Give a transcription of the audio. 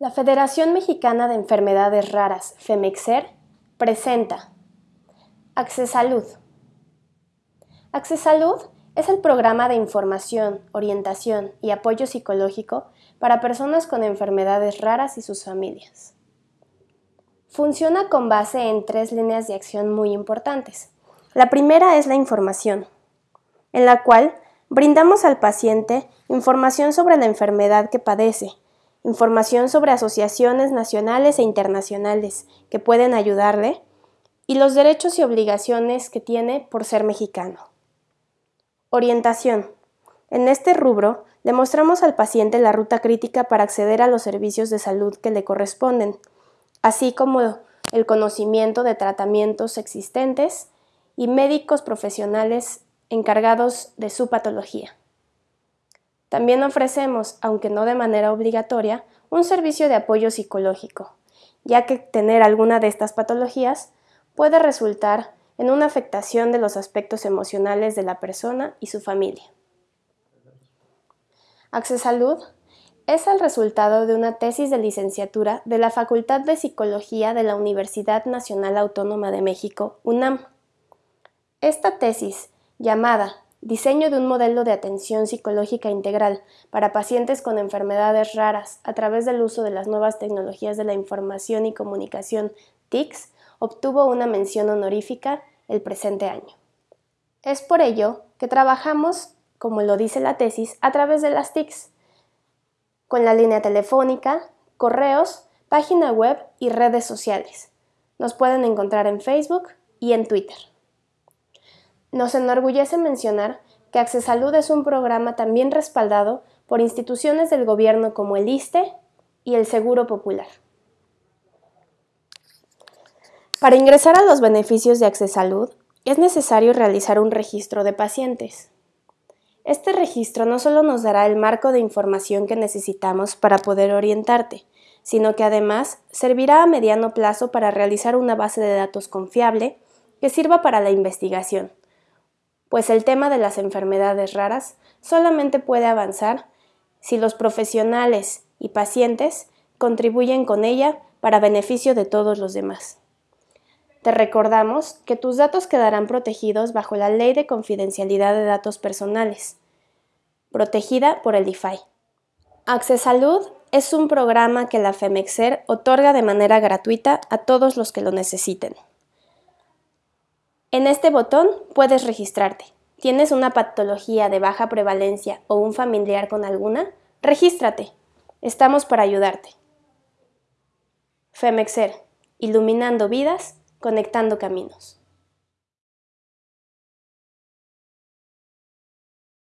La Federación Mexicana de Enfermedades Raras, FEMEXER, presenta Accesalud. Accesalud es el programa de información, orientación y apoyo psicológico para personas con enfermedades raras y sus familias. Funciona con base en tres líneas de acción muy importantes. La primera es la información, en la cual brindamos al paciente información sobre la enfermedad que padece, información sobre asociaciones nacionales e internacionales que pueden ayudarle y los derechos y obligaciones que tiene por ser mexicano. Orientación. En este rubro, le mostramos al paciente la ruta crítica para acceder a los servicios de salud que le corresponden, así como el conocimiento de tratamientos existentes y médicos profesionales encargados de su patología. También ofrecemos, aunque no de manera obligatoria, un servicio de apoyo psicológico, ya que tener alguna de estas patologías puede resultar en una afectación de los aspectos emocionales de la persona y su familia. Accesalud es el resultado de una tesis de licenciatura de la Facultad de Psicología de la Universidad Nacional Autónoma de México, UNAM. Esta tesis, llamada Diseño de un modelo de atención psicológica integral para pacientes con enfermedades raras a través del uso de las nuevas tecnologías de la información y comunicación TICS, obtuvo una mención honorífica el presente año. Es por ello que trabajamos, como lo dice la tesis, a través de las TICS, con la línea telefónica, correos, página web y redes sociales. Nos pueden encontrar en Facebook y en Twitter. Nos enorgullece mencionar que Accesalud es un programa también respaldado por instituciones del gobierno como el ISTE y el Seguro Popular. Para ingresar a los beneficios de Accesalud es necesario realizar un registro de pacientes. Este registro no solo nos dará el marco de información que necesitamos para poder orientarte, sino que además servirá a mediano plazo para realizar una base de datos confiable que sirva para la investigación, pues el tema de las enfermedades raras solamente puede avanzar si los profesionales y pacientes contribuyen con ella para beneficio de todos los demás. Te recordamos que tus datos quedarán protegidos bajo la Ley de Confidencialidad de Datos Personales, protegida por el DIFAI. Accesalud es un programa que la FEMEXER otorga de manera gratuita a todos los que lo necesiten. En este botón puedes registrarte. ¿Tienes una patología de baja prevalencia o un familiar con alguna? Regístrate. Estamos para ayudarte. FEMEXER, iluminando vidas conectando caminos.